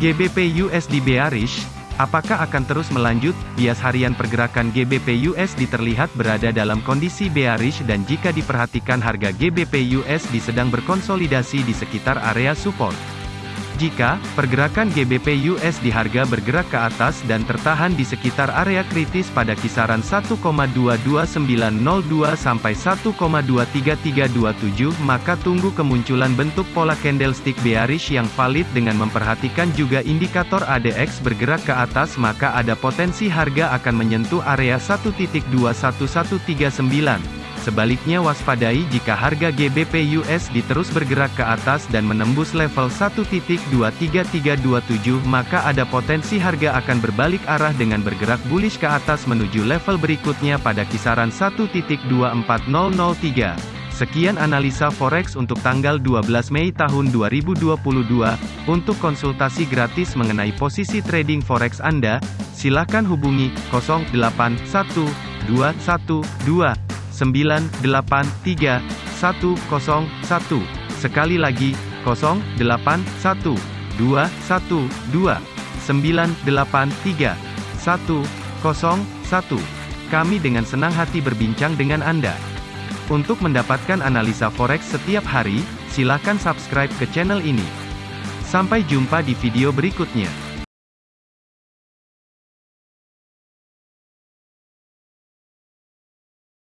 GBP USD bearish, apakah akan terus melanjut? Bias harian pergerakan GBP USD terlihat berada dalam kondisi bearish dan jika diperhatikan harga GBP USD sedang berkonsolidasi di sekitar area support. Jika pergerakan GBP USD harga bergerak ke atas dan tertahan di sekitar area kritis pada kisaran 1,22902 sampai 1,23327, maka tunggu kemunculan bentuk pola candlestick bearish yang valid dengan memperhatikan juga indikator ADX bergerak ke atas maka ada potensi harga akan menyentuh area 1.21139. Sebaliknya waspadai jika harga GBP USD terus bergerak ke atas dan menembus level 1.23327 maka ada potensi harga akan berbalik arah dengan bergerak bullish ke atas menuju level berikutnya pada kisaran 1.24003. Sekian analisa forex untuk tanggal 12 Mei tahun 2022. Untuk konsultasi gratis mengenai posisi trading forex Anda, silakan hubungi 081212 983 101. Sekali lagi, 081 212 983 101. Kami dengan senang hati berbincang dengan Anda. Untuk mendapatkan analisa forex setiap hari, silakan subscribe ke channel ini. Sampai jumpa di video berikutnya.